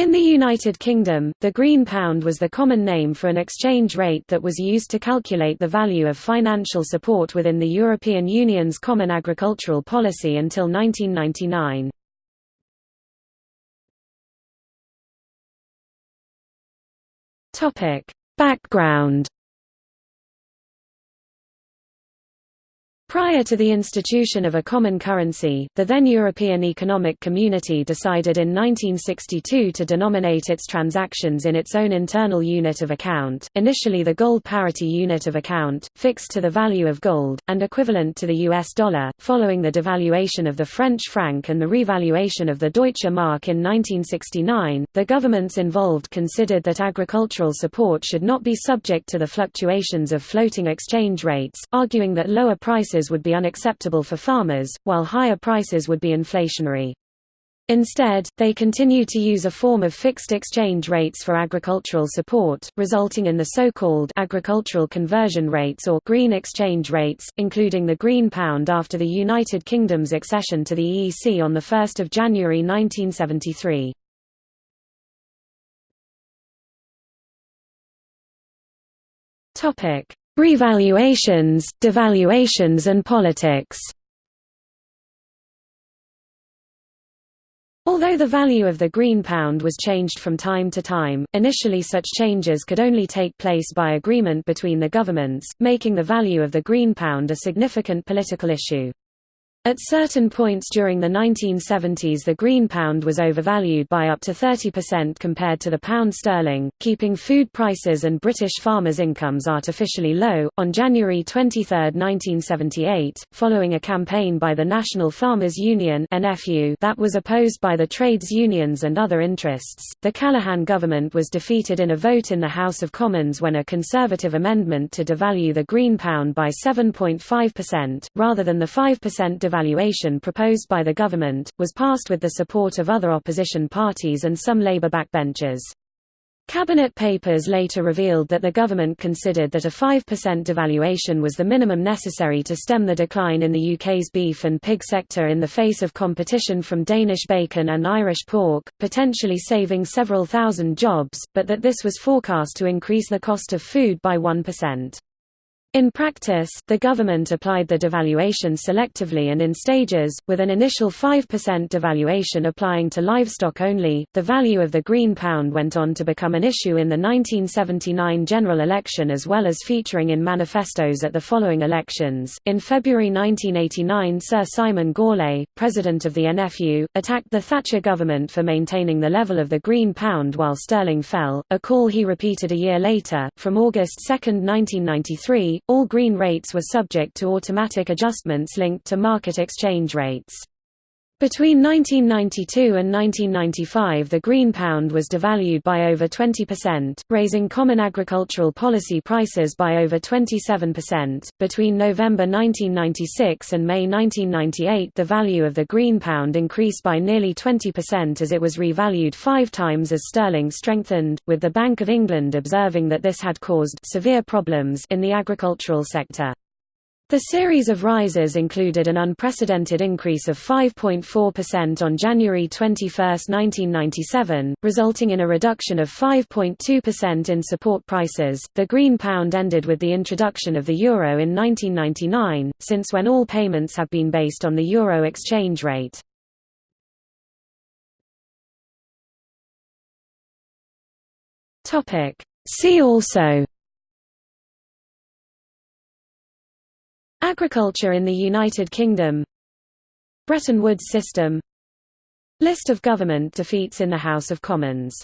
In the United Kingdom, the green pound was the common name for an exchange rate that was used to calculate the value of financial support within the European Union's Common Agricultural Policy until 1999. Background Prior to the institution of a common currency, the then European Economic Community decided in 1962 to denominate its transactions in its own internal unit of account, initially the gold parity unit of account, fixed to the value of gold, and equivalent to the US dollar. Following the devaluation of the French franc and the revaluation of the Deutsche Mark in 1969, the governments involved considered that agricultural support should not be subject to the fluctuations of floating exchange rates, arguing that lower prices prices would be unacceptable for farmers, while higher prices would be inflationary. Instead, they continue to use a form of fixed exchange rates for agricultural support, resulting in the so-called agricultural conversion rates or green exchange rates, including the green pound after the United Kingdom's accession to the EEC on 1 January 1973. Topic: Revaluations, devaluations and politics Although the value of the green pound was changed from time to time, initially such changes could only take place by agreement between the governments, making the value of the green pound a significant political issue. At certain points during the 1970s the green pound was overvalued by up to 30% compared to the pound sterling, keeping food prices and British farmers' incomes artificially low. On January 23, 1978, following a campaign by the National Farmers Union (NFU) that was opposed by the trades unions and other interests, the Callaghan government was defeated in a vote in the House of Commons when a conservative amendment to devalue the green pound by 7.5%, rather than the 5% devaluation proposed by the government, was passed with the support of other opposition parties and some Labour backbenchers. Cabinet papers later revealed that the government considered that a 5% devaluation was the minimum necessary to stem the decline in the UK's beef and pig sector in the face of competition from Danish bacon and Irish pork, potentially saving several thousand jobs, but that this was forecast to increase the cost of food by 1%. In practice, the government applied the devaluation selectively and in stages, with an initial 5% devaluation applying to livestock only. The value of the green pound went on to become an issue in the 1979 general election as well as featuring in manifestos at the following elections. In February 1989, Sir Simon Gourlay, president of the NFU, attacked the Thatcher government for maintaining the level of the green pound while sterling fell, a call he repeated a year later. From August 2, 1993, all green rates were subject to automatic adjustments linked to market exchange rates. Between 1992 and 1995 the green pound was devalued by over 20%, raising common agricultural policy prices by over 27%. Between November 1996 and May 1998 the value of the green pound increased by nearly 20% as it was revalued five times as sterling strengthened, with the Bank of England observing that this had caused severe problems in the agricultural sector. The series of rises included an unprecedented increase of 5.4% on January 21, 1997, resulting in a reduction of 5.2% in support prices. The green pound ended with the introduction of the euro in 1999, since when all payments have been based on the euro exchange rate. Topic: See also Agriculture in the United Kingdom. Bretton Woods system. List of government defeats in the House of Commons